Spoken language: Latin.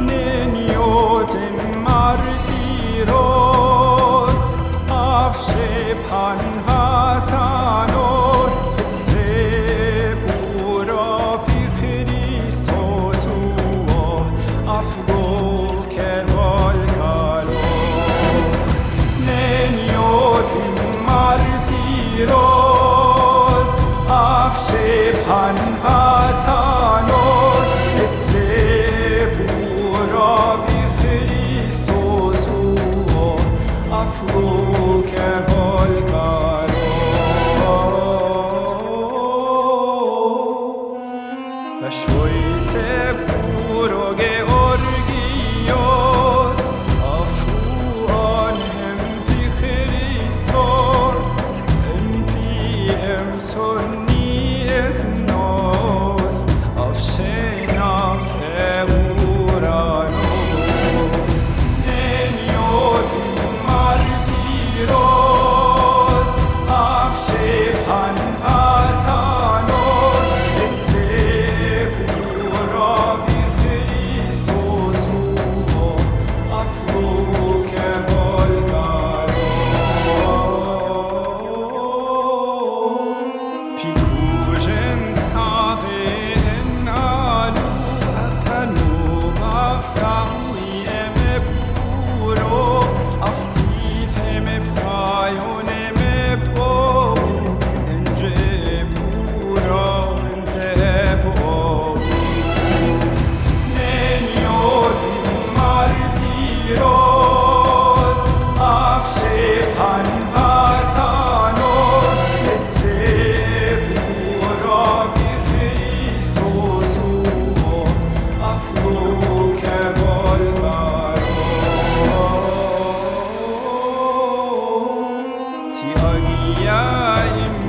neniotem martyros avshe pan vasano Yeah.